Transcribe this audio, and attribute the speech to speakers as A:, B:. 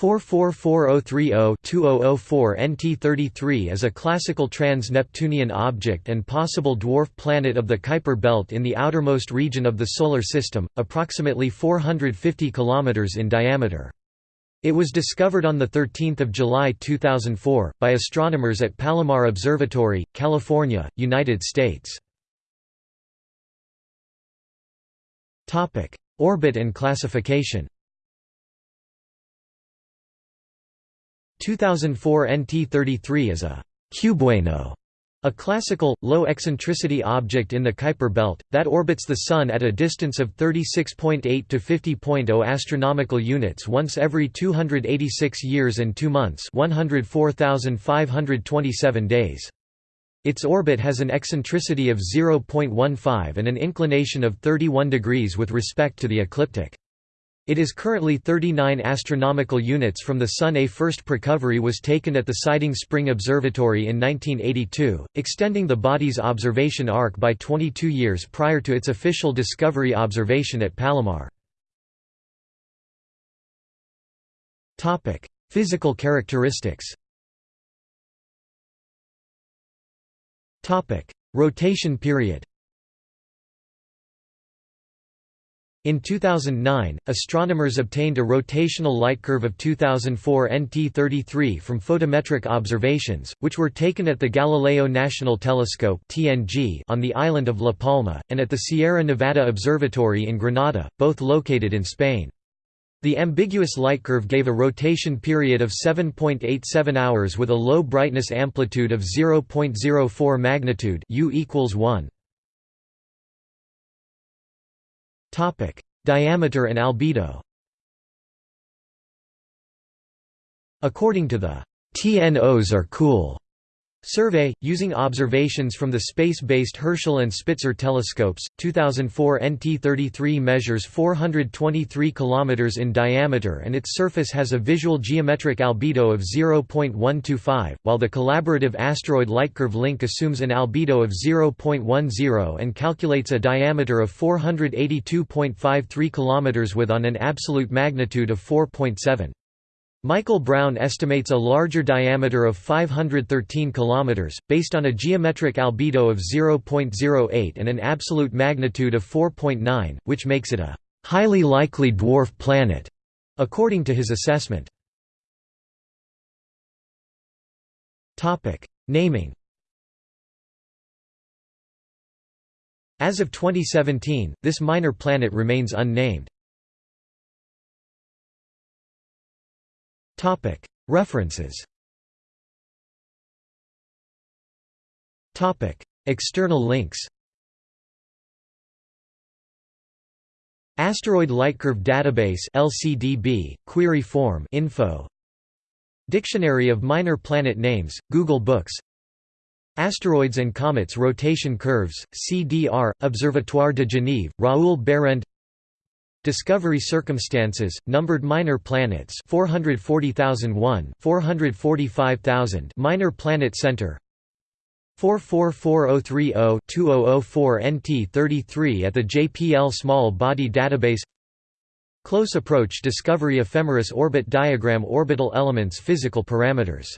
A: 444030-2004 NT33 is a classical trans-Neptunian object and possible dwarf planet of the Kuiper belt in the outermost region of the Solar System, approximately 450 km in diameter. It was discovered on 13 July 2004, by astronomers at Palomar Observatory, California, United States. Orbit and classification 2004 NT33 is a cubewano, a classical, low-eccentricity object in the Kuiper belt, that orbits the Sun at a distance of 36.8 to 50.0 astronomical units once every 286 years and 2 months 104,527 days. Its orbit has an eccentricity of 0.15 and an inclination of 31 degrees with respect to the ecliptic. It is currently 39 astronomical units from the Sun. A first recovery was taken at the Siding Spring Observatory in 1982, extending the body's observation arc by 22 years prior to its official discovery observation at Palomar. Topic: Physical characteristics Topic: Rotation period In 2009, astronomers obtained a rotational light curve of 2004 NT33 from photometric observations, which were taken at the Galileo National Telescope on the island of La Palma, and at the Sierra Nevada Observatory in Granada, both located in Spain. The ambiguous light curve gave a rotation period of 7.87 hours with a low brightness amplitude of 0.04 magnitude U equals 1. Diameter and albedo. According to the TNOs are cool Survey, using observations from the space-based Herschel and Spitzer telescopes, 2004 NT33 measures 423 km in diameter and its surface has a visual geometric albedo of 0.125, while the collaborative asteroid lightcurve link assumes an albedo of 0.10 and calculates a diameter of 482.53 km with on an absolute magnitude of 4.7. Michael Brown estimates a larger diameter of 513 km, based on a geometric albedo of 0.08 and an absolute magnitude of 4.9, which makes it a «highly likely dwarf planet», according to his assessment. Naming As of 2017, this minor planet remains unnamed. References. External links. Asteroid Lightcurve Database LCDB, query form info. Dictionary of Minor Planet Names, Google Books. Asteroids and Comets Rotation Curves, CDR, Observatoire de Genève, Raoul Behrend Discovery circumstances, numbered minor planets 440,001, 445,000 Minor Planet Center 444030-2004 NT33 at the JPL Small Body Database Close Approach Discovery Ephemeris Orbit Diagram Orbital Elements Physical Parameters